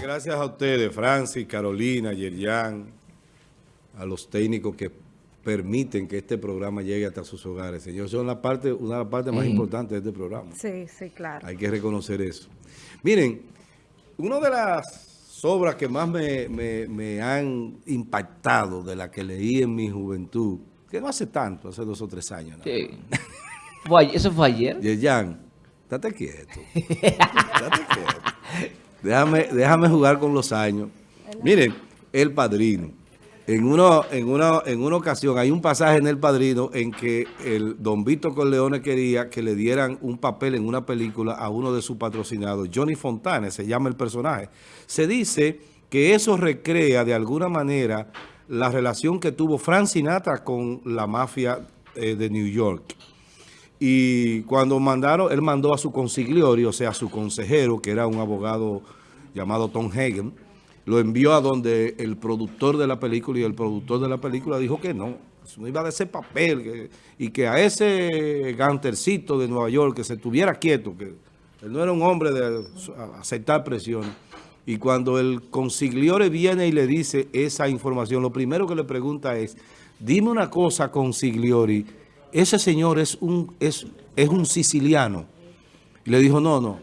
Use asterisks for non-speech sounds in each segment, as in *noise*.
gracias a ustedes, Francis, Carolina, Yerjan, a los técnicos que permiten que este programa llegue hasta sus hogares. Señor, son la parte, una de las partes más importantes de este programa. Sí, sí, claro. Hay que reconocer eso. Miren, una de las obras que más me, han impactado de la que leí en mi juventud, que no hace tanto, hace dos o tres años. Sí. ¿Eso fue ayer? Yerjan, date quieto. *laughs* date quieto. Déjame, déjame jugar con los años. Miren, El Padrino. En, uno, en, una, en una ocasión hay un pasaje en El Padrino en que el don Víctor Corleone quería que le dieran un papel en una película a uno de sus patrocinados. Johnny Fontane se llama el personaje. Se dice que eso recrea de alguna manera la relación que tuvo Frank Sinatra con la mafia eh, de New York. Y cuando mandaron, él mandó a su consigliorio, o sea, a su consejero, que era un abogado llamado Tom Hagen, lo envió a donde el productor de la película y el productor de la película dijo que no, no iba a ese papel y que a ese gantercito de Nueva York que se tuviera quieto, que él no era un hombre de aceptar presión. Y cuando el consigliore viene y le dice esa información, lo primero que le pregunta es, dime una cosa, consigliori, ese señor es un, es, es un siciliano. Le dijo, no, no,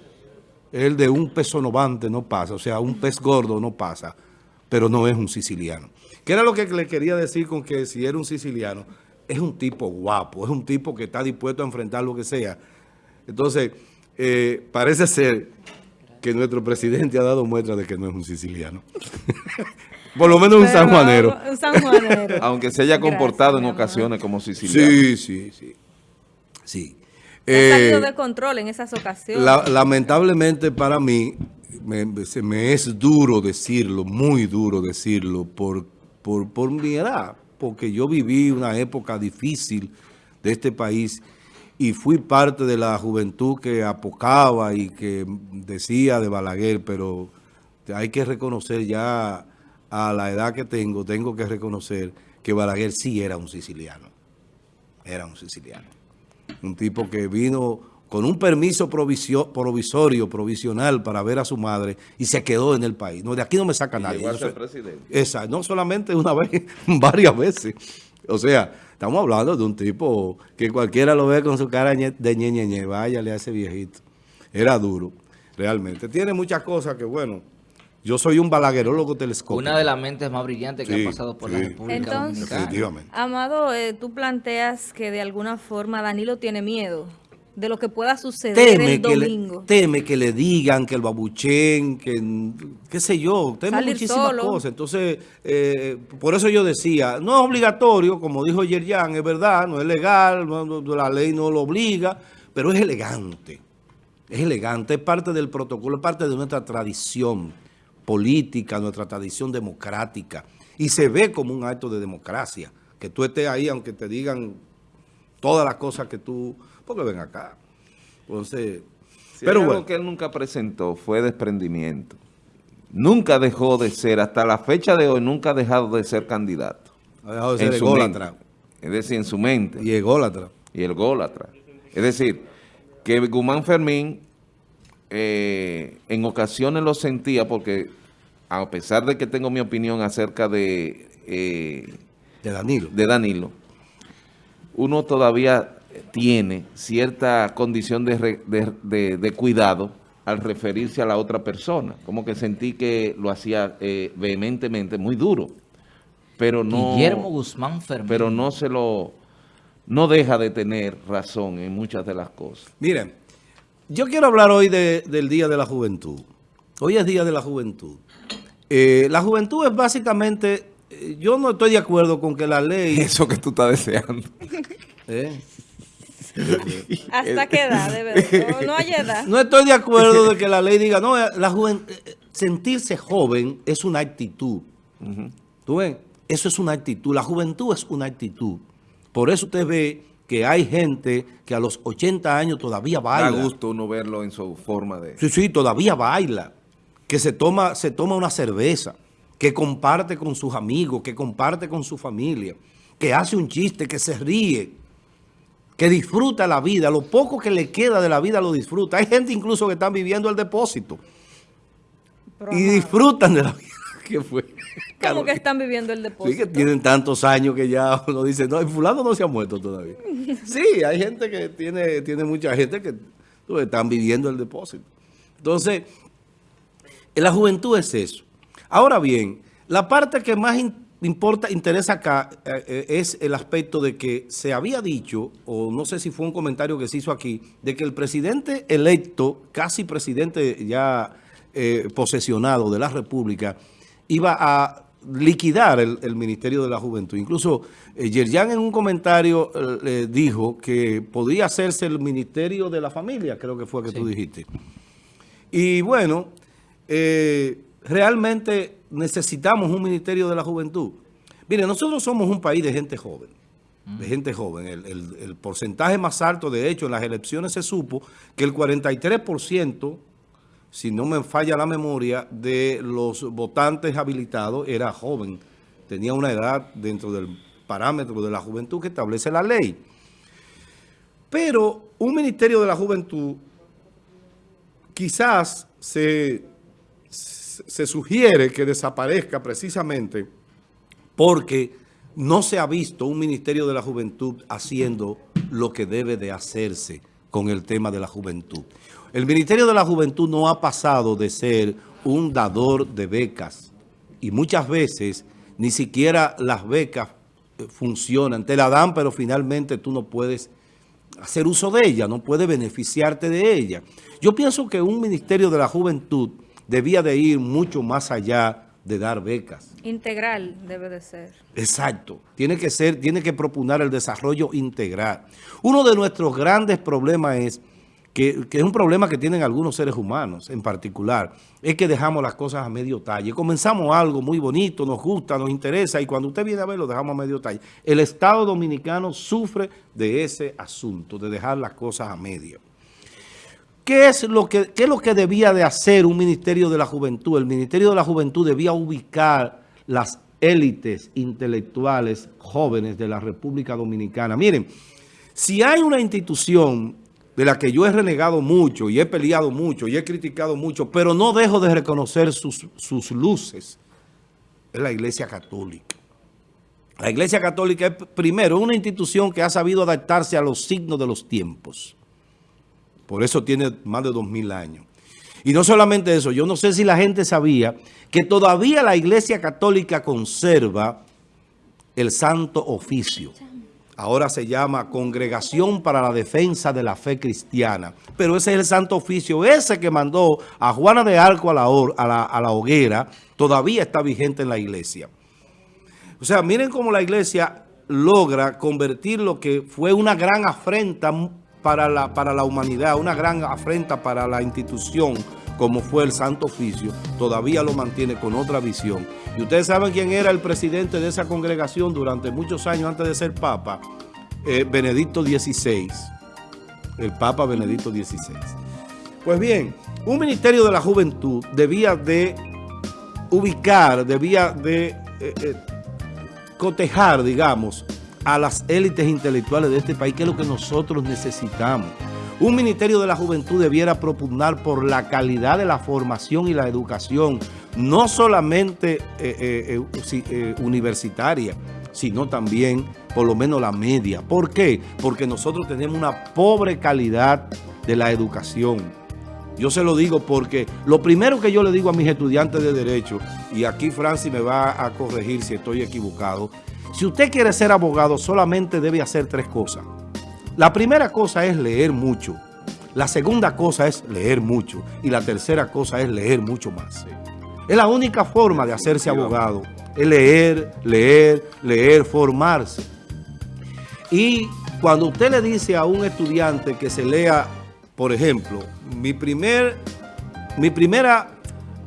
el de un pez novante no pasa, o sea, un pez gordo no pasa, pero no es un siciliano. ¿Qué era lo que le quería decir con que si era un siciliano? Es un tipo guapo, es un tipo que está dispuesto a enfrentar lo que sea. Entonces, eh, parece ser que nuestro presidente ha dado muestra de que no es un siciliano. *laughs* Por lo menos un sanjuanero. Un sanjuanero. *laughs* Aunque se haya comportado en ocasiones como siciliano. Sí, sí, sí. Sí. Ha salido eh, de control en esas ocasiones. lamentablemente para mí, me, se me es duro decirlo, muy duro decirlo, por, por, por mi edad, porque yo viví una época difícil de este país y fui parte de la juventud que apocaba y que decía de Balaguer, pero hay que reconocer ya a la edad que tengo, tengo que reconocer que Balaguer sí era un siciliano. Era un siciliano. Un tipo que vino con un permiso provisorio, provisional para ver a su madre y se quedó en el país. No, de aquí no me saca nadie. Llegó a ser presidente. Esa, no solamente una *laughs* vez, varias veces. O sea, estamos hablando de un tipo que cualquiera lo ve con su cara de ñe, váyale a ese viejito. Era duro, realmente. Tiene muchas cosas que, bueno, yo soy un balaguerólogo telescópico. Una de las mentes más brillantes que ha pasado por la República Entonces, Dominicana. Amado, eh, tú planteas que de alguna forma Danilo tiene miedo de lo que pueda suceder el domingo. teme que le digan, que el babuchen, que qué sé yo, teme muchísimas cosas. Entonces, eh, por eso yo decía, no es obligatorio, como dijo Yerjan, es verdad, no es legal, la ley no lo obliga, pero es elegante. Es elegante, es parte del protocolo, es parte de nuestra tradición política, nuestra tradición democrática. Y se ve como un acto de democracia. Que tú estés ahí, aunque te digan todas las cosas que tú... Porque ven acá. Entonces... pero bueno. que él nunca presentó fue desprendimiento. Nunca dejó de ser, hasta la fecha de hoy, nunca ha dejado de ser candidato. Ha dejado de ser ególatra. Es decir, en su mente. Y ególatra. Y el ególatra. Es decir, que Guzmán Fermín eh, en ocasiones lo sentía porque a pesar de que tengo mi opinión acerca de, eh, de, Danilo. de Danilo, uno todavía tiene cierta condición de, cuidado al referirse a la otra persona. Como que sentí que lo hacía eh, vehementemente, muy duro. Pero no, Guillermo Guzmán Fermín. Pero no se lo... No deja de tener razón en muchas de las cosas. Miren, yo quiero hablar hoy del Día de la Juventud. Hoy es Día de la Juventud. Eh, la juventud es básicamente... Eh, yo no estoy de acuerdo con que la ley... *laughs* Eso que tú estás deseando. *laughs* ¿Eh? ¿Hasta qué edad, de verdad? *laughs* No, hay edad. No estoy de acuerdo de que la ley diga, no, la sentirse joven es una actitud. ¿Tú ves? Eso es una actitud. La juventud es una actitud. Por eso usted ve que hay gente que a los 80 años todavía baila. Da gusto uno verlo en su forma de... Sí, sí, todavía baila. Que se toma, se toma una cerveza, que comparte con sus amigos, que comparte con su familia, que hace un chiste, que se ríe, que disfruta la vida. Lo poco que le queda de la vida lo disfruta. Hay gente incluso que están viviendo el depósito. y disfrutan de la vida *laughs* que fue. ¿Cómo que están viviendo el depósito? Sí, que tienen tantos años que ya uno dice, no, el fulano no se ha muerto todavía. *laughs* sí, hay gente que tiene, tiene mucha gente que están viviendo el depósito. Entonces, la juventud es eso. Ahora bien, la parte que más importa, interesa acá eh, eh, es el aspecto de que se había dicho, o no sé si fue un comentario que se hizo aquí, de que el presidente electo, casi presidente ya eh, posesionado de la República, iba a liquidar el, Ministerio de la Juventud. Incluso Yerjan en un comentario le dijo que podía hacerse el Ministerio de la Familia, creo que fue que tú dijiste. Y bueno, realmente necesitamos un Ministerio de la Juventud. Mire, nosotros somos un país de gente joven, de gente joven. El, porcentaje más alto, de hecho, en las elecciones se supo que el 43%, si no me falla la memoria, de los votantes habilitados era joven. Tenía una edad dentro del parámetro de la juventud que establece la ley. Pero un Ministerio de la Juventud quizás se se sugiere que desaparezca precisamente porque no se ha visto un Ministerio de la Juventud haciendo lo que debe de hacerse con el tema de la juventud. El Ministerio de la Juventud no ha pasado de ser un dador de becas y muchas veces ni siquiera las becas eh, funcionan. Te la dan, pero finalmente tú no puedes hacer uso de ella, no puedes beneficiarte de ella. Yo pienso que un Ministerio de la Juventud debía de ir mucho más allá de dar becas. Integral debe de ser. Exacto. Tiene que ser, tiene que proponer el desarrollo integral. Uno de nuestros grandes problemas es, que, es un problema que tienen algunos seres humanos en particular, es que dejamos las cosas a medio talle. Comenzamos algo muy bonito, nos gusta, nos interesa, y cuando usted viene a ver, lo dejamos a medio talle. El Estado Dominicano sufre de ese asunto, de dejar las cosas a medio. ¿Qué es, lo que, es lo que debía de hacer un Ministerio de la Juventud? El Ministerio de la Juventud debía ubicar las élites intelectuales jóvenes de la República Dominicana. Miren, si hay una institución de la que yo he renegado mucho y he peleado mucho y he criticado mucho, pero no dejo de reconocer sus, sus luces, es la Iglesia Católica. La Iglesia Católica es, primero, una institución que ha sabido adaptarse a los signos de los tiempos. Por eso tiene más de dos mil años. Y no solamente eso, yo no sé si la gente sabía que todavía la Iglesia Católica conserva el Santo Oficio. Ahora se llama Congregación para la Defensa de la Fe Cristiana. Pero ese es el Santo Oficio, ese que mandó a Juana de Arco a la, a la, hoguera, todavía está vigente en la iglesia. O sea, miren cómo la iglesia logra convertir lo que fue una gran afrenta para la humanidad, una gran afrenta para la institución como fue el Santo Oficio, todavía lo mantiene con otra visión. Y ustedes saben quién era el presidente de esa congregación durante muchos años antes de ser Papa, eh, Benedicto XVI, el Papa Benedicto XVI. Pues bien, un Ministerio de la Juventud debía de ubicar, debía de eh, eh, cotejar, digamos, a las élites intelectuales de este país, que es lo que nosotros necesitamos. Un Ministerio de la Juventud debiera propugnar por la calidad de la formación y la educación, no solamente eh, eh, eh, universitaria, sino también por lo menos la media. ¿Por qué? Porque nosotros tenemos una pobre calidad de la educación. Yo se lo digo porque lo primero que yo le digo a mis estudiantes de Derecho, y aquí Francis me va a corregir si estoy equivocado, si usted quiere ser abogado, solamente debe hacer tres cosas. La primera cosa es leer mucho. La segunda cosa es leer mucho. Y la tercera cosa es leer mucho más. Es la única forma de hacerse abogado. Es leer, leer, leer, formarse. Y cuando usted le dice a un estudiante que se lea, por ejemplo, mi, primer, mi primera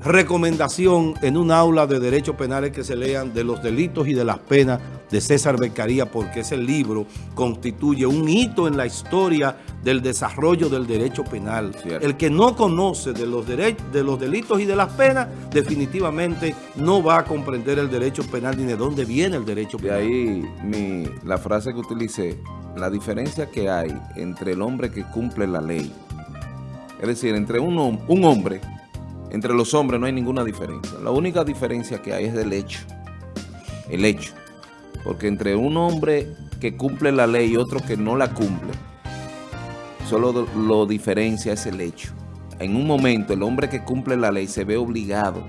recomendación en un aula de derechos penales que se lean de los delitos y de las penas de César Beccaría, porque ese libro constituye un hito en la historia del desarrollo del derecho penal. El que no conoce de los, de los delitos y de las penas, definitivamente no va a comprender el derecho penal ni de dónde viene el derecho penal. De ahí mi, la frase que utilicé, la diferencia que hay entre el hombre que cumple la ley, es decir, entre un, un hombre entre los hombres no hay ninguna diferencia. La única diferencia que hay es del hecho. El hecho. Porque entre un hombre que cumple la ley y otro que no la cumple, solo lo diferencia es el hecho. En un momento el hombre que cumple la ley se ve obligado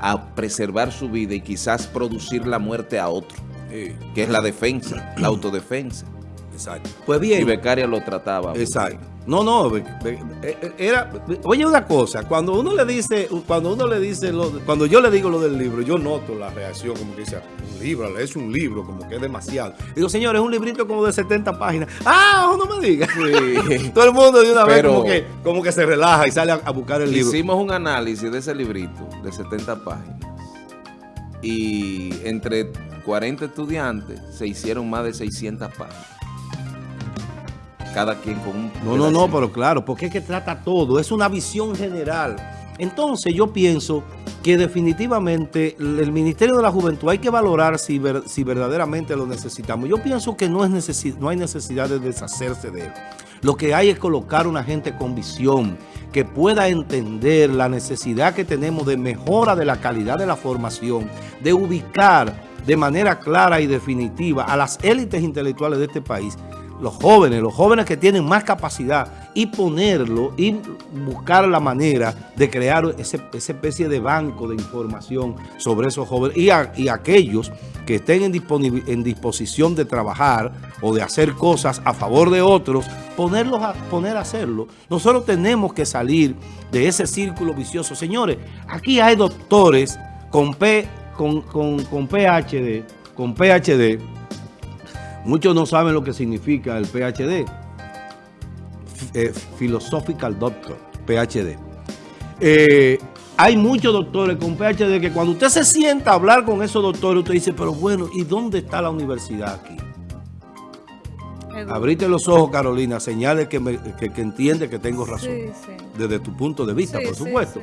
a preservar su vida y quizás producir la muerte a otro, que es la defensa, la autodefensa. Exacto. Pues bien. Y Becaria lo trataba. Exacto. No, no, eh, eh, era, oye una cosa, cuando uno le dice, cuando uno le dice, cuando yo le digo lo del libro, yo noto la reacción como que dice, un libro, es un libro, como que es demasiado. Digo, señores, es un librito como de 70 páginas. ¡Ah, no me diga! *laughs* Todo el mundo de una vez como que, como que se relaja y sale a, buscar el libro. Hicimos un análisis de ese librito de 70 páginas y entre 40 estudiantes se hicieron más de 600 páginas cada quien con un... No, no, no, pero claro, porque es que trata todo, es una visión general. Entonces yo pienso que definitivamente el Ministerio de la Juventud hay que valorar si, si verdaderamente lo necesitamos. Yo pienso que no, es no hay necesidad de deshacerse de él. Lo que hay es colocar una gente con visión, que pueda entender la necesidad que tenemos de mejora de la calidad de la formación, de ubicar de manera clara y definitiva a las élites intelectuales de este país los jóvenes, los jóvenes que tienen más capacidad y ponerlo y buscar la manera de crear esa especie de banco de información sobre esos jóvenes y, y aquellos que estén en, en, disposición de trabajar o de hacer cosas a favor de otros, ponerlos a, poner a hacerlo. Nosotros tenemos que salir de ese círculo vicioso. Señores, aquí hay doctores con, P, con, con, con PhD, con PhD, Muchos no saben lo que significa el PhD. Eh, Philosophical Doctor, PhD. Eh, hay muchos doctores con PhD que cuando usted se sienta a hablar con esos doctores, usted dice, pero bueno, ¿y dónde está la universidad aquí? Abrite los ojos, Carolina, señales que, que, entiende que tengo razón. Desde tu punto de vista, por supuesto.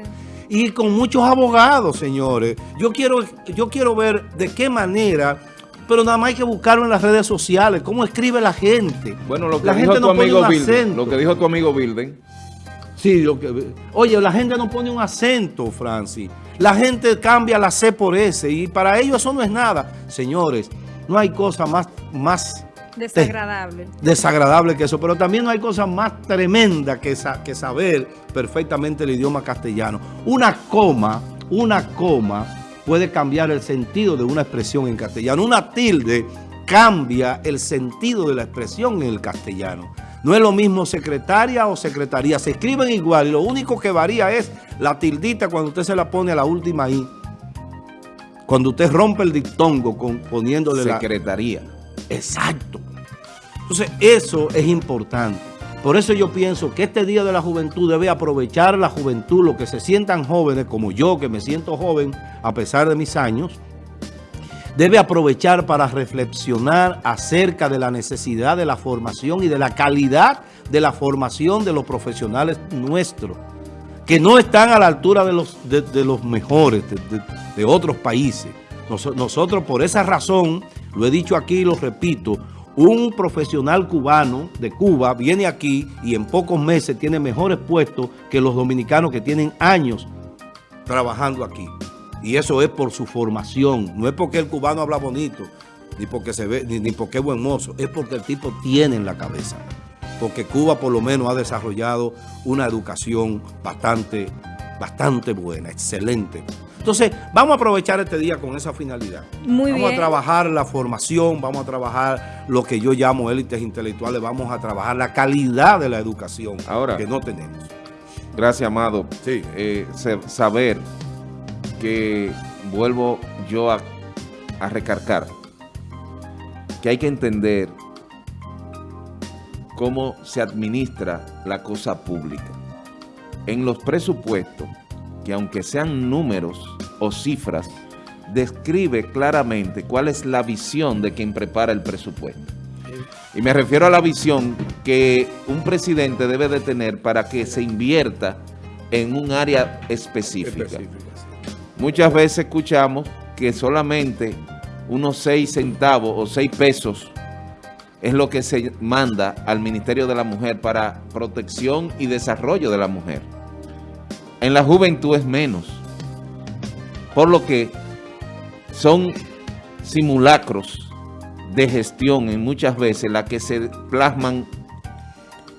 y con muchos abogados, señores. Yo quiero, yo quiero ver de qué manera pero nada más hay que buscarlo en las redes sociales, cómo escribe la gente. Bueno, lo que dijo tu amigo Bilden, lo que dijo tu amigo Bilden. Sí, lo que, oye, la gente no pone un acento, Francis. La gente cambia la C por S y para ellos eso no es nada. Señores, no hay cosa más, más desagradable. desagradable que eso, pero también no hay cosa más tremenda que, que saber perfectamente el idioma castellano. Una coma, una coma puede cambiar el sentido de una expresión en castellano. Una tilde cambia el sentido de la expresión en el castellano. No es lo mismo secretaria o secretaría. Se escriben igual y lo único que varía es la tildita cuando usted se la pone a la última I. Cuando usted rompe el dictongo con, poniéndole secretaría. Exacto. Entonces eso es importante. Por eso yo pienso que este Día de la Juventud debe aprovechar la juventud, los que se sientan jóvenes, como yo que me siento joven a pesar de mis años, debe aprovechar para reflexionar acerca de la necesidad de la formación y de la calidad de la formación de los profesionales nuestros, que no están a la altura de los, de, los mejores de, otros países. nosotros por esa razón, lo he dicho aquí y lo repito, un profesional cubano de Cuba viene aquí y en pocos meses tiene mejores puestos que los dominicanos que tienen años trabajando aquí. Y eso es por su formación. No es porque el cubano habla bonito, ni porque se ve, ni, porque es buen mozo. Es porque el tipo tiene en la cabeza. Porque Cuba por lo menos ha desarrollado una educación bastante, bastante buena, excelente. Entonces, vamos a aprovechar este día con esa finalidad. Muy vamos a trabajar la formación, vamos a trabajar lo que yo llamo élites intelectuales, vamos a trabajar la calidad de la educación Ahora, que no tenemos. Gracias, Amado. Sí. Eh, saber que vuelvo yo a, a recargar que hay que entender cómo se administra la cosa pública. En los presupuestos, que aunque sean números o cifras, describe claramente cuál es la visión de quien prepara el presupuesto. Y me refiero a la visión que un presidente debe de tener para que se invierta en un área específica. Muchas veces escuchamos que solamente unos 6 centavos o 6 pesos es lo que se manda al Ministerio de la Mujer para protección y desarrollo de la mujer. En la juventud es menos. Por lo que son simulacros de gestión en muchas veces las que se plasman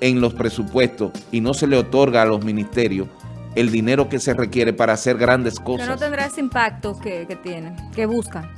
en los presupuestos y no se le otorga a los ministerios el dinero que se requiere para hacer grandes cosas. Pero no tendrá ese impacto que, que tienen, que buscan.